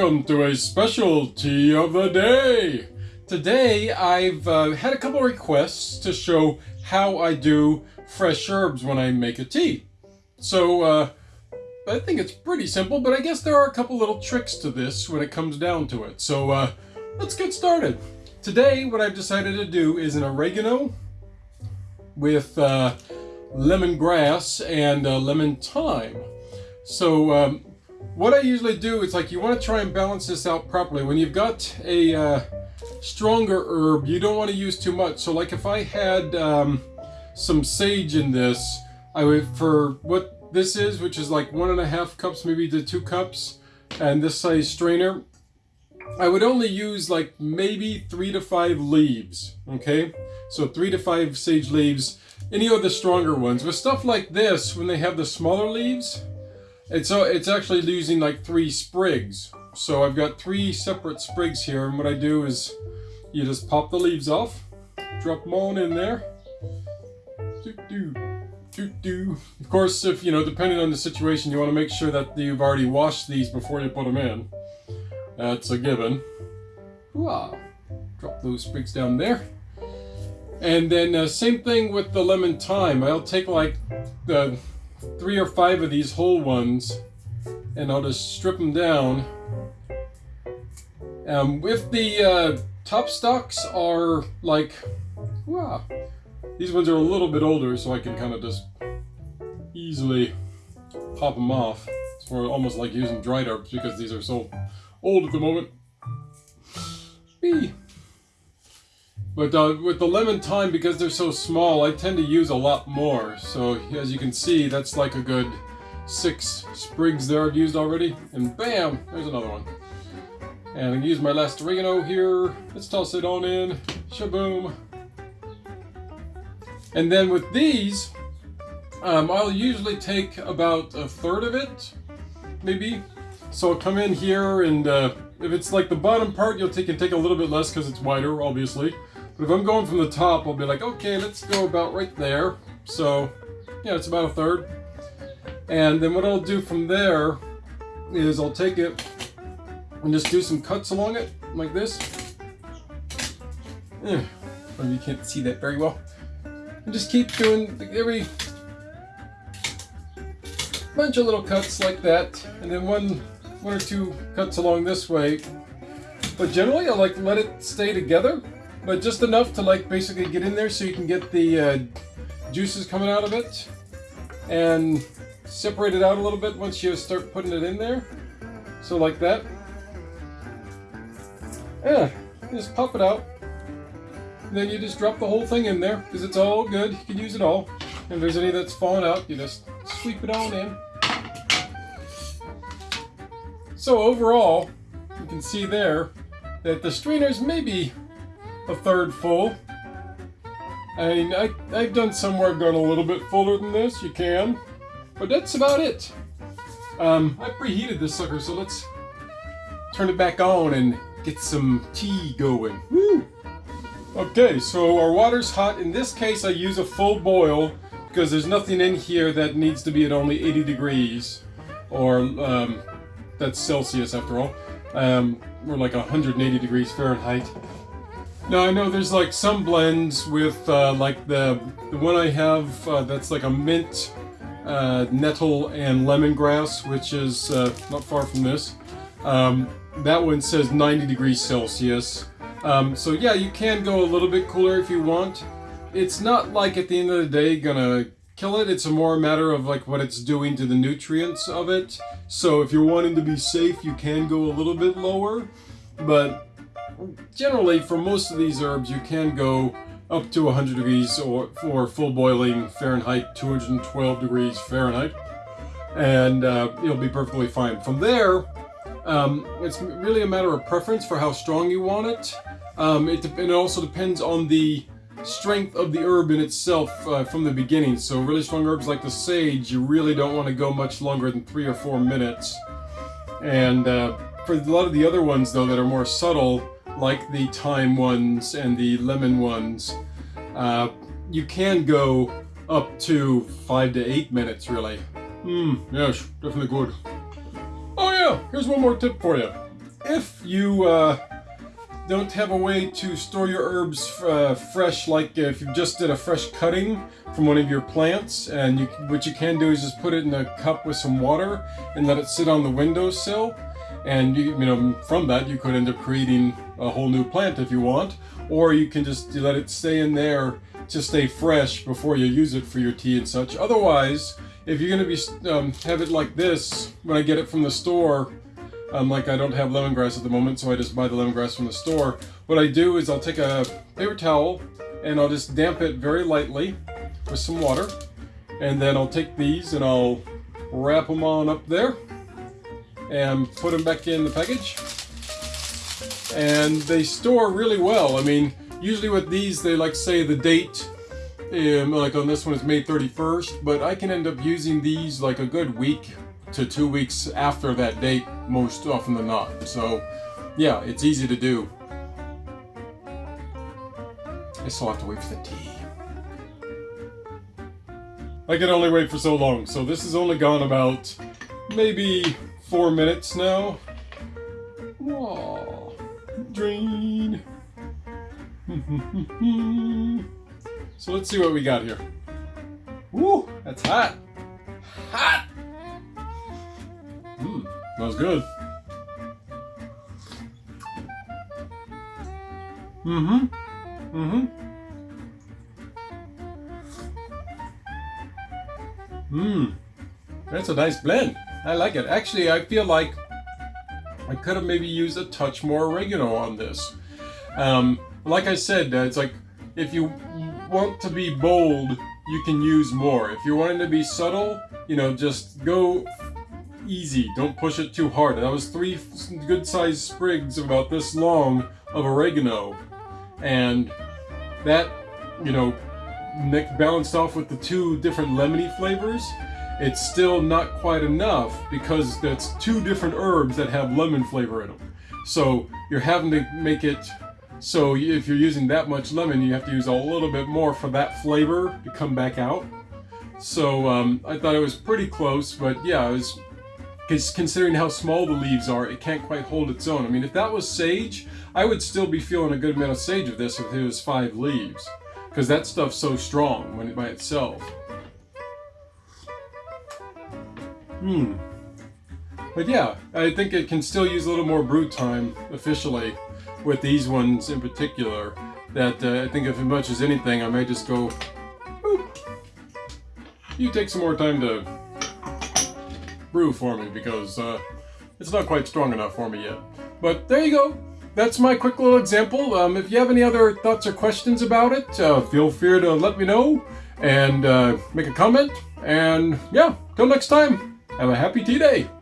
welcome to a special tea of the day. Today I've uh, had a couple requests to show how I do fresh herbs when I make a tea. So uh, I think it's pretty simple, but I guess there are a couple little tricks to this when it comes down to it. So uh, let's get started. Today what I've decided to do is an oregano with uh, lemongrass and uh, lemon thyme. So um, what I usually do is like you want to try and balance this out properly. When you've got a uh, stronger herb, you don't want to use too much. So like if I had um, some sage in this, I would, for what this is, which is like one and a half cups, maybe to two cups, and this size strainer, I would only use like maybe three to five leaves, okay? So three to five sage leaves, any of the stronger ones. With stuff like this, when they have the smaller leaves, it's, uh, it's actually using like three sprigs. So I've got three separate sprigs here, and what I do is you just pop the leaves off, drop them on in there. Of course, if you know, depending on the situation, you want to make sure that you've already washed these before you put them in. That's a given. Wow. Drop those sprigs down there. And then uh, same thing with the lemon thyme. I'll take like the three or five of these whole ones and I'll just strip them down. Um, if the uh, top stalks are like, wow, these ones are a little bit older so I can kind of just easily pop them off. It's almost like using dried herbs because these are so old at the moment. B. But uh, with the lemon thyme, because they're so small, I tend to use a lot more. So as you can see, that's like a good six sprigs there I've used already. And bam, there's another one. And I use my last oregano here. Let's toss it on in. Shaboom. And then with these, um, I'll usually take about a third of it, maybe. So I'll come in here and uh, if it's like the bottom part, you'll take, can take a little bit less because it's wider, obviously. But if I'm going from the top, I'll be like, okay, let's go about right there. So, yeah, it's about a third. And then what I'll do from there is I'll take it and just do some cuts along it, like this. Eh, you can't see that very well. And just keep doing every bunch of little cuts like that. And then one, one or two cuts along this way. But generally, I like to let it stay together but just enough to like basically get in there so you can get the uh, juices coming out of it and separate it out a little bit once you start putting it in there. So like that. Yeah, just pop it out. And then you just drop the whole thing in there because it's all good. You can use it all. And if there's any that's falling out, you just sweep it on in. So overall, you can see there that the strainers maybe a third full. I mean, I, I've done some where I've gone a little bit fuller than this, you can. But that's about it. Um, I preheated this sucker, so let's turn it back on and get some tea going. Woo! Okay, so our water's hot. In this case, I use a full boil because there's nothing in here that needs to be at only 80 degrees. Or, um, that's Celsius after all. Um, we're like 180 degrees Fahrenheit. Now I know there's like some blends with uh, like the the one I have uh, that's like a mint, uh, nettle, and lemongrass, which is uh, not far from this. Um, that one says 90 degrees Celsius. Um, so yeah, you can go a little bit cooler if you want. It's not like at the end of the day gonna kill it. It's a more matter of like what it's doing to the nutrients of it. So if you're wanting to be safe, you can go a little bit lower. But generally for most of these herbs you can go up to 100 degrees or for full boiling Fahrenheit, 212 degrees Fahrenheit, and uh, it'll be perfectly fine. From there, um, it's really a matter of preference for how strong you want it. Um, it, it, also depends on the strength of the herb in itself uh, from the beginning. So really strong herbs like the sage, you really don't want to go much longer than three or four minutes. And uh, for a lot of the other ones, though, that are more subtle, like the thyme ones and the lemon ones, uh, you can go up to five to eight minutes, really. Hmm, yes, definitely good. Oh yeah, here's one more tip for you. if you uh, don't have a way to store your herbs uh, fresh, like if you just did a fresh cutting from one of your plants, and you, what you can do is just put it in a cup with some water and let it sit on the windowsill. And you, you know, from that you could end up creating a whole new plant if you want, or you can just let it stay in there to stay fresh before you use it for your tea and such. Otherwise, if you're going to be um, have it like this when I get it from the store, um, like I don't have lemongrass at the moment, so I just buy the lemongrass from the store. What I do is I'll take a paper towel and I'll just damp it very lightly with some water. And then I'll take these and I'll wrap them on up there and put them back in the package. And they store really well. I mean, usually with these, they like say the date um, like on this one is May 31st, but I can end up using these like a good week to two weeks after that date most often than not. So yeah, it's easy to do. I still have to wait for the tea. I can only wait for so long, so this has only gone about maybe four minutes now. Aww, drain. so let's see what we got here. Woo, that's hot. Hot! Mmm, smells good. Mm-hmm. Mm-hmm. Mmm. That's a nice blend. I like it. Actually, I feel like I could have maybe used a touch more oregano on this. Um, like I said, uh, it's like if you want to be bold, you can use more. If you're wanting to be subtle, you know, just go easy. Don't push it too hard. And That was three good-sized sprigs about this long of oregano. And that, you know, balanced off with the two different lemony flavors, it's still not quite enough because that's two different herbs that have lemon flavor in them. So you're having to make it so if you're using that much lemon, you have to use a little bit more for that flavor to come back out. So um, I thought it was pretty close, but yeah, it was because considering how small the leaves are, it can't quite hold its own. I mean, if that was sage, I would still be feeling a good amount of sage of this if it was five leaves. Because that stuff's so strong when it by itself. Hmm. But yeah, I think it can still use a little more brew time officially with these ones in particular. That uh, I think if much as anything, I may just go, you take some more time to brew for me because uh, it's not quite strong enough for me yet. But there you go. That's my quick little example. Um, if you have any other thoughts or questions about it, uh, feel free to let me know and uh, make a comment. And yeah, till next time, have a happy tea day.